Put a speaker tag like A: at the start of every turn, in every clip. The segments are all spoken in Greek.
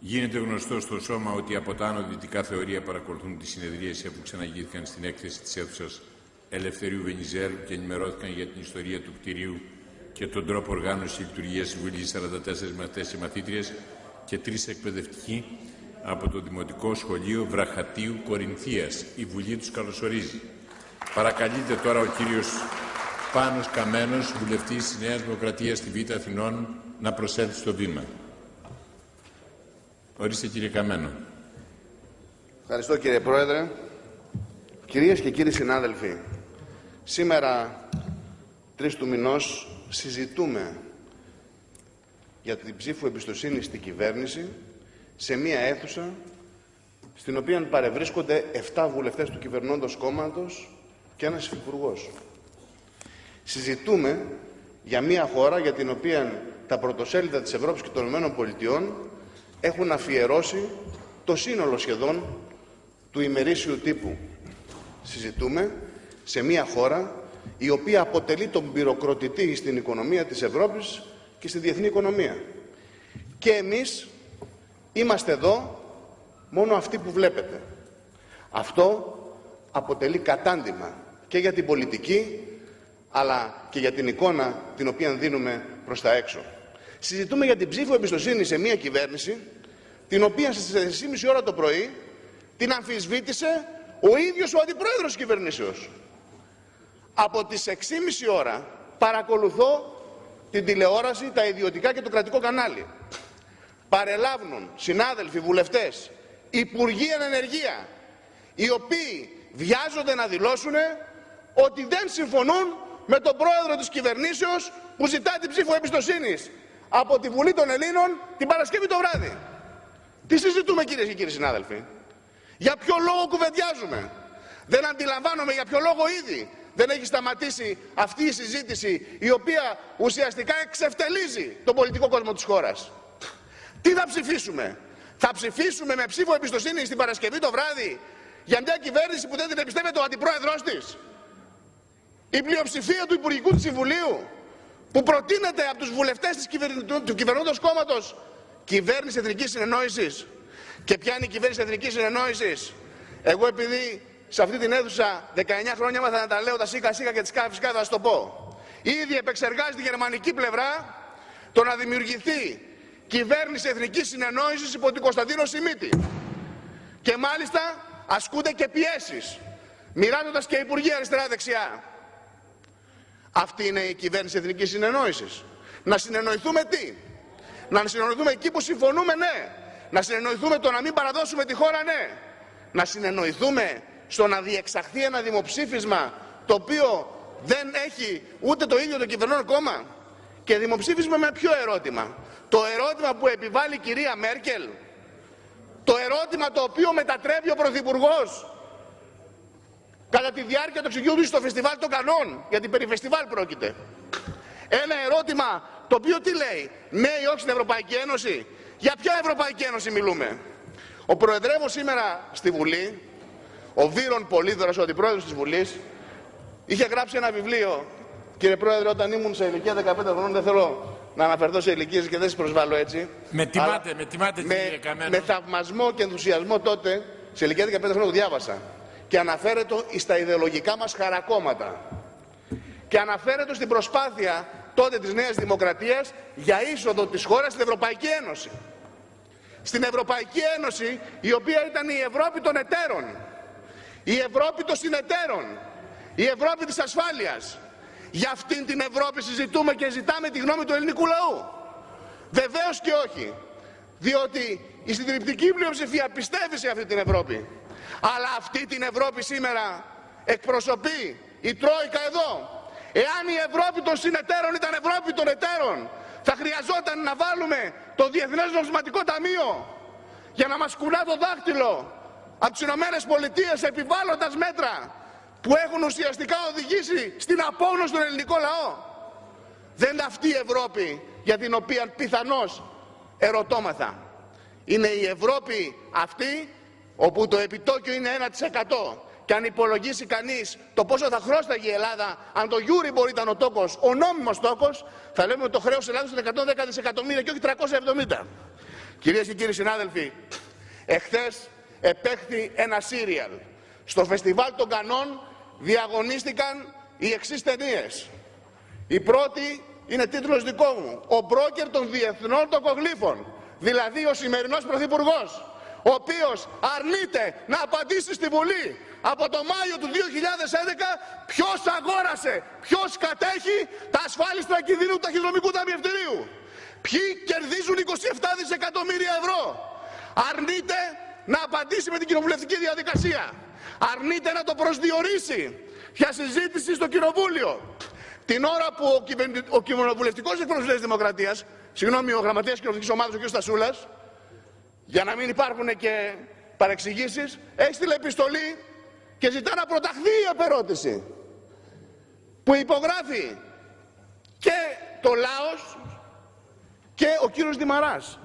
A: Γίνεται γνωστό στο σώμα ότι από τα άνω δυτικά θεωρία παρακολουθούν τη συνεδρίαση αφού ξαναγήθηκαν στην έκθεση της αίθουσας Ελευθερίου Βενιζέλου και ενημερώθηκαν για την ιστορία του κτηρίου και τον τρόπο οργάνωσης λειτουργίας της Βουλής 44 μαθητέ και μαθήτριες και τρεις εκπαιδευτικοί από το Δημοτικό Σχολείο Βραχατίου Κορινθίας. Η Βουλή τους καλωσορίζει. Παρακαλείται τώρα ο κύριος Πάνος Καμένος, βουλευτής της Νέας Δημοκρατίας στη Β' Αθηνών, να προσέλθει στο βήμα. Ορίστε κύριε Καμένο.
B: Ευχαριστώ κύριε Πρόεδρε. Κυρίες και κύριοι συνάδελφοι, σήμερα, τρεις του μηνός, συζητούμε για την ψήφο εμπιστοσύνη στην κυβέρνηση σε μία αίθουσα στην οποία παρευρίσκονται 7 βουλευτές του κυβερνώντος κόμματος και ένας υφυπουργό. Συζητούμε για μία χώρα για την οποία τα πρωτοσέλιδα της Ευρώπης και των ΗΠΑ έχουν αφιερώσει το σύνολο σχεδόν του ημερήσιου τύπου. Συζητούμε σε μία χώρα η οποία αποτελεί τον πυροκροτητή στην οικονομία της Ευρώπης και στη διεθνή οικονομία. Και εμείς είμαστε εδώ μόνο αυτοί που βλέπετε. Αυτό αποτελεί κατάντημα και για την πολιτική αλλά και για την εικόνα την οποία δίνουμε προς τα έξω. Συζητούμε για την ψήφο εμπιστοσύνη σε μια κυβέρνηση την οποία στις 4.30 ώρα το πρωί την αμφισβήτησε ο ίδιος ο αντιπρόεδρος της κυβερνήσεως. Από τις 6.30 ώρα παρακολουθώ την τηλεόραση, τα ιδιωτικά και το κρατικό κανάλι. Παρελάβουν συνάδελφοι, βουλευτές, υπουργοί ενεργεία, οι οποίοι βιάζονται να δηλώσουν ότι δεν συμφωνούν με τον πρόεδρο της κυβερνήσεως που ζητά την ψήφο εμπιστοσύνης από τη Βουλή των Ελλήνων την Παρασκευή το βράδυ. Τι συζητούμε κυρίες και κύριοι συνάδελφοι; Για ποιο λόγο κουβεντιάζουμε; Δεν αντιλαμβάνομαι για ποιο λόγο ήδη δεν έχει σταματήσει αυτή η συζήτηση η οποία ουσιαστικά εξευτελίζει τον πολιτικό κόσμο της χώρας. Τι θα ψηφίσουμε; Θα ψηφίσουμε με ψήφο εμπιστοσύνη στην Παρασκευή το βράδυ για μια κυβέρνηση που δεν την εμπιστεύεται ο αντιπρόεδρος της; Η πλειοψηφία του Υπουργικού του Συμβουλίου; Που προτείνεται από τους βουλευτές της του κυβερνώντος κόμματος κυβέρνηση Εθνικής Συνεννόησης. Και ποια είναι η κυβέρνηση Εθνικής Συνεννόησης. Εγώ επειδή σε αυτή την αίθουσα 19 χρόνια έμαθα να τα λέω τα σίκα σίκα και τις φυσικά θα σας το πω. Ήδη επεξεργάζεται η γερμανική πλευρά το να δημιουργηθεί κυβέρνηση Εθνικής Συνεννόησης υπό την Κωνσταντίνο Σιμίτη. Και μάλιστα ασκούνται και πιέσεις, μοιράζοντας και υπουργεία αριστερά-δεξιά. Αυτή είναι η κυβέρνηση Εθνικής Συνεννόησης. Να συνεννοηθούμε τι; Να συνεννοηθούμε εκεί που συμφωνούμε, ναι. Να συνεννοηθούμε το να μην παραδώσουμε τη χώρα, ναι. Να συνεννοηθούμε στο να διεξαχθεί ένα δημοψήφισμα το οποίο δεν έχει ούτε το ίδιο το κυβερνών κόμμα. Και δημοψήφισμα με ποιο ερώτημα; Το ερώτημα που επιβάλλει η κυρία Μέρκελ. Το ερώτημα το οποίο μετατρέπει ο Πρωθυπουργός κατά τη διάρκεια του εξηγιού του στο φεστιβάλ των Κανών. Γιατί περί φεστιβάλ πρόκειται. Ένα ερώτημα το οποίο τι λέει. Ναι ή όχι στην Ευρωπαϊκή Ένωση; Για ποια Ευρωπαϊκή Ένωση μιλούμε; Ο Προεδρεύω σήμερα στη Βουλή, ο Βύρον Πολύδωρος, ο Αντιπρόεδρος της Βουλής, είχε γράψει ένα βιβλίο. Κύριε Πρόεδρε, όταν ήμουν σε ηλικία 15 χρονών, δεν θέλω να αναφερθώ σε ηλικίες και δεν σας προσβάλλω έτσι.
A: Με τιμάτε, με τιμάτε,
B: με,
A: κύριε Καμένο.
B: Με θαυμασμό και ενθουσιασμό τότε, σε ηλικία 15 χρόνια το διάβασα. Και αναφέρεται στα ιδεολογικά μας χαρακόμματα. Και αναφέρεται στην προσπάθεια τότε της Νέας Δημοκρατίας για είσοδο της χώρας στην Ευρωπαϊκή Ένωση. Στην Ευρωπαϊκή Ένωση η οποία ήταν η Ευρώπη των εταίρων. Η Ευρώπη των συνεταίρων. Η Ευρώπη της ασφάλειας. Για αυτήν την Ευρώπη συζητούμε και ζητάμε τη γνώμη του ελληνικού λαού. Βεβαίως και όχι. Διότι η συντριπτική πλειοψηφία πιστεύει σε αυτή την Ευρώπη. Αλλά αυτή την Ευρώπη σήμερα εκπροσωπεί η Τρόικα εδώ. Εάν η Ευρώπη των συνεταίρων ήταν Ευρώπη των εταίρων, θα χρειαζόταν να βάλουμε το Διεθνές Νομισματικό Ταμείο για να μας κουρά το δάχτυλο από τις Ηνωμένες Πολιτείες επιβάλλοντας μέτρα που έχουν ουσιαστικά οδηγήσει στην απόγνωση των ελληνικό λαό. Δεν είναι αυτή η Ευρώπη για την οποία πιθανώς ερωτώμαθα. Είναι η Ευρώπη αυτή όπου το επιτόκιο είναι 1% και αν υπολογίσει κανείς το πόσο θα χρώσταγε η Ελλάδα αν το Euribor ήταν ο τόκος, ο νόμιμος τόκος, θα λέμε ότι το χρέος της Ελλάδας είναι 110 δισεκατομμύρια και όχι 370. Κυρίες και κύριοι συνάδελφοι, εχθές επέχθη ένα σύριαλ. Στο φεστιβάλ των Κανών διαγωνίστηκαν οι εξής ταινίες. Η πρώτη είναι τίτλος δικό μου. Ο μπρόκερ των διεθνών τοκογλήφων. Δηλαδή ο σημερινός Πρωθυπουργός, ο οποίος αρνείται να απαντήσει στη Βουλή από το Μάιο του 2011 ποιος αγόρασε, ποιος κατέχει τα ασφάλιστρα κινδύνου του ταχυδρομικού ταμιευτηρίου. Ποιοι κερδίζουν 27 δισεκατομμύρια ευρώ. Αρνείται να απαντήσει με την κοινοβουλευτική διαδικασία. Αρνείται να το προσδιορίσει για συζήτηση στο Κοινοβούλιο. Την ώρα που ο, κυβερνη... ο κοινοβουλευτικός εκπρόσωπος της Δημοκρατίας, συγγνώμη, ο γραμματέας κοινοβουλευτικής ομάδας, ο κ. Στασούλας, για να μην υπάρχουν και παρεξηγήσεις, έστειλε επιστολή και ζητά να προταχθεί η απερώτηση. Που υπογράφει και το λαός και ο κύριος Δημαράς.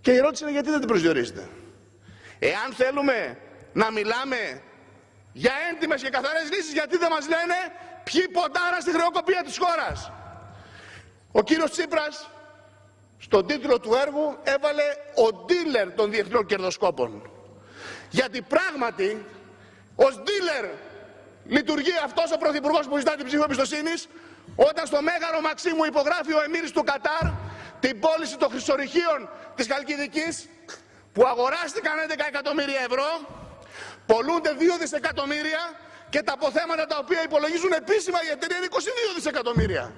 B: Και η ερώτηση είναι γιατί δεν την προσδιορίζετε; Εάν θέλουμε να μιλάμε για έντιμες και καθαρές λύσεις, γιατί δεν μας λένε ποιοι ποντάρα στη χρεοκοπία της χώρας; Ο κύριος Τσίπρας στον τίτλο του έργου έβαλε ο ντίλερ των διεθνών κερδοσκόπων. Γιατί πράγματι ως ντίλερ λειτουργεί αυτός ο πρωθυπουργός που ζητά την ψήφο εμπιστοσύνης όταν στο Μέγαρο Μαξίμου υπογράφει ο Εμμύρης του Κατάρ την πώληση των χρυσορυχείων της Χαλκιδικής που αγοράστηκαν 11 εκατομμύρια ευρώ, πολλούνται 2 δισεκατομμύρια και τα αποθέματα τα οποία υπολογίζουν επίσημα η εταιρεία είναι 22 δισεκατομμύρια.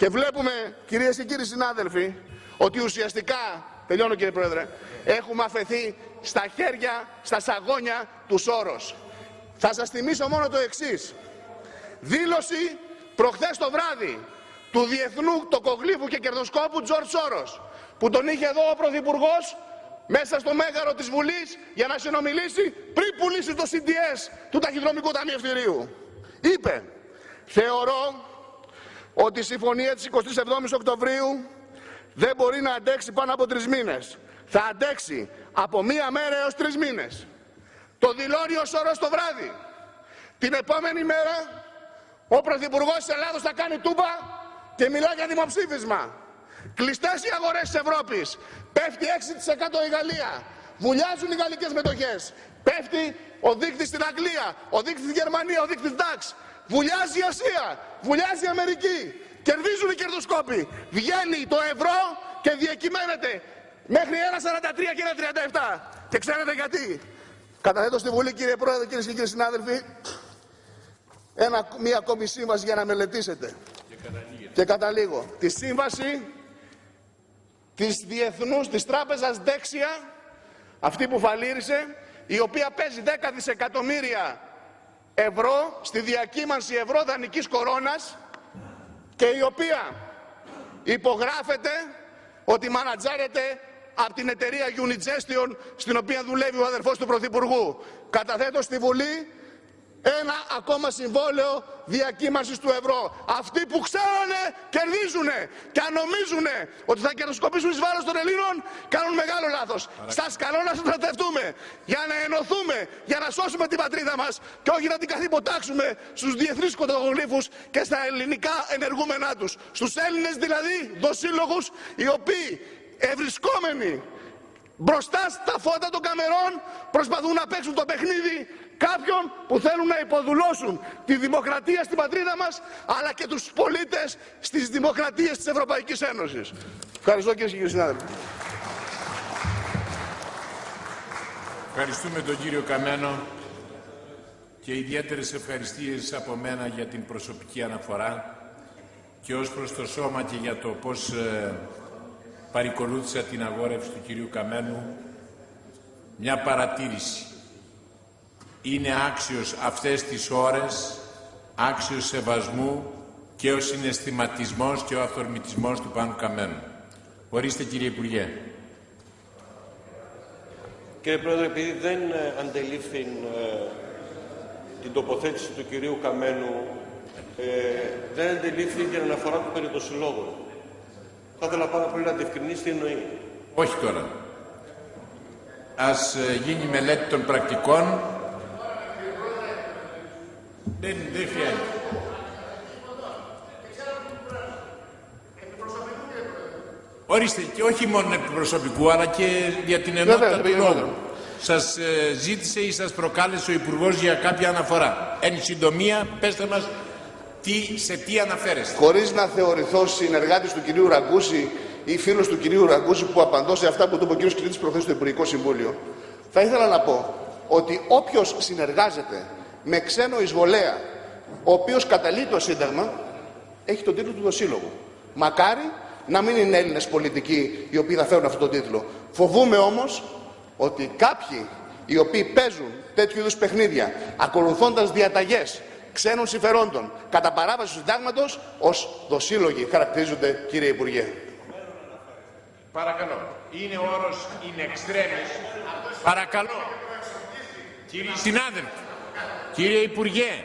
B: Και βλέπουμε, κυρίες και κύριοι συνάδελφοι, ότι ουσιαστικά, τελειώνω κύριε Πρόεδρε, έχουμε αφαιθεί στα χέρια, στα σαγόνια τους Σόρος. Θα σας θυμίσω μόνο το εξής. Δήλωση προχθές το βράδυ του Διεθνού Τοκογλύφου και Κερδοσκόπου Τζορτ Σόρος, που τον είχε εδώ ο Πρωθυπουργός μέσα στο μέγαρο της Βουλής για να συνομιλήσει πριν πουλήσει το CDS του Ταχυδρομικού Ταμιευτηρίου. Είπε, θεωρώ ότι η συμφωνία της 27ης Οκτωβρίου δεν μπορεί να αντέξει πάνω από τρεις μήνες. Θα αντέξει από μία μέρα έως τρεις μήνες. Το δηλώνει ο Σόρος το βράδυ. Την επόμενη μέρα ο Πρωθυπουργός της Ελλάδος θα κάνει τούμπα και μιλά για δημοψήφισμα. Κλειστές οι αγορές της Ευρώπης. Πέφτει 6% η Γαλλία. Βουλιάζουν οι γαλλικές μετοχές. Πέφτει ο δείκτης στην Αγγλία, ο δείκτης στην Γερμανία, ο δείκτης DAX. Βουλιάζει η Ασία, βουλιάζει η Αμερική. Κερδίζουν οι κερδοσκόποι. Βγαίνει το ευρώ και διακυμαίνεται μέχρι 1,43 και 1,37. Και ξέρετε γιατί. Καταθέτω στη Βουλή κύριε Πρόεδρε, κύριε και κύριοι συνάδελφοι, ένα, μια ακόμη σύμβαση για να μελετήσετε. Και καταλήγω. Τη σύμβαση της Διεθνούς, της Τράπεζας Δέξια, αυτή που φαλήρισε, η οποία παίζει 10 δισεκατομμύρια ευρώ στη διακύμανση ευρώ δανεικής κορώνας και η οποία υπογράφεται ότι μανατζάρεται από την εταιρεία Unigestion στην οποία δουλεύει ο αδερφός του Πρωθυπουργού. Καταθέτω στη Βουλή ένα ακόμα συμβόλαιο διακύμανσης του ευρώ. Αυτοί που ξέρανε κερδίζουνε και αν νομίζουνε ότι θα κερδοσκοπήσουν εις βάρος των Ελλήνων κάνουν μεγάλο λάθος. Σας καλώ να στρατευτούμε για να ενωθούμε, για να σώσουμε την πατρίδα μας και όχι να την καθυποτάξουμε στους διεθνείς κοντογλύφους και στα ελληνικά ενεργούμενά τους. Στους Έλληνες δηλαδή δοσύλλογους οι οποίοι ευρισκόμενοι μπροστά στα φώτα των καμερών προσπαθούν να παίξουν το παιχνίδι κάποιων που θέλουν να υποδουλώσουν τη δημοκρατία στην πατρίδα μας αλλά και τους πολίτες στις δημοκρατίες της Ευρωπαϊκής Ένωσης. Ευχαριστώ κύριε και κύριοι συνάδελφοι.
A: Ευχαριστούμε τον κύριο Καμένο και ιδιαίτερες ευχαριστίες από μένα για την προσωπική αναφορά και ως προς το σώμα και για το πώς ε, παρικολούθησα την αγόρευση του κυρίου Καμένου μια παρατήρηση. Είναι άξιος αυτές τις ώρες, άξιος σεβασμού και ο συναισθηματισμός και ο αυθορμητισμός του Πάνου Καμένου. Ορίστε κύριε Υπουργέ.
C: Κύριε Πρόεδρε, επειδή δεν ε, αντελήφθη ε, την τοποθέτηση του κυρίου Καμένου, ε, δεν αντελήφθη την αναφορά του περί των συλλόγων. Θα ήθελα πάρα πολύ να διευκρινίσει τι εννοεί.
A: Όχι τώρα. Ας ε, γίνει μελέτη των πρακτικών. Δεν, δεν χρειάζεται. Ορίστε, και όχι μόνο επί προσωπικού, αλλά και για την ενότητα
B: Βέβαια,
A: του
B: πήγαινε
A: λόγου.
B: εδώ.
A: Σας ε, ζήτησε ή σας προκάλεσε ο Υπουργός για κάποια αναφορά. Εν συντομία, πέστε μας τι, σε τι αναφέρεστε.
B: Χωρίς να θεωρηθώ συνεργάτης του κυρίου Ραγκούση ή φίλος του κυρίου Ραγκούση που απαντώ σε αυτά που του είπε ο κύριος Κρήτης προχθές στο Υπουργικό Συμβούλιο, θα ήθελα να πω ότι όποιος συνεργάζεται με ξένο εισβολέα, ο οποίος καταλύει το Σύνταγμα, έχει τον τίτλο του δοσύλλογου. Μακάρι να μην είναι Έλληνες πολιτικοί οι οποίοι θα φέρουν αυτόν τον τίτλο. Φοβούμαι όμως ότι κάποιοι οι οποίοι παίζουν τέτοιου είδους παιχνίδια, ακολουθώντας διαταγές ξένων συμφερόντων, κατά παράβαση του συντάγματος, ως δοσύλλογοι χαρακτηρίζονται, κύριε Υπουργέ.
A: Παρακαλώ. Είναι ο όρος in extremis. Παρακαλώ. Κύριοι συνάδελφοι, κύριε Υπουργέ,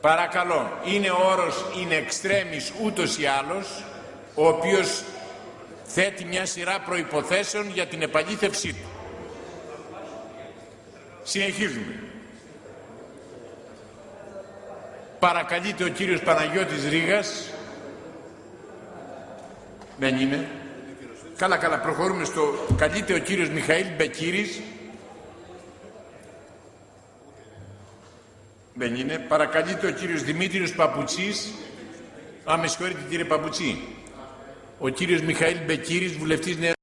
A: παρακαλώ. Είναι ο όρος in extremis ούτως ή άλλως, ο οποίος θέτει μια σειρά προϋποθέσεων για την επαλήθευσή του. Συνεχίζουμε. Παρακαλείται ο κύριος Παναγιώτης Ρήγας δεν είναι. Καλά, καλά, προχωρούμε στο... Καλείται ο κύριος Μιχαήλ Μπεκύρης. Δεν είναι. Παρακαλείται ο κύριος Δημήτριος Παπουτσής. Α, με συγχωρείτε κύριε Παπουτσί. Ο κύριος Μιχαήλ Μπεκύρης, βουλευτής Νέας